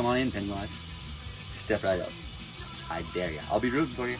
Come on in, Pennywise. Step right up. I dare you. I'll be rooting for you.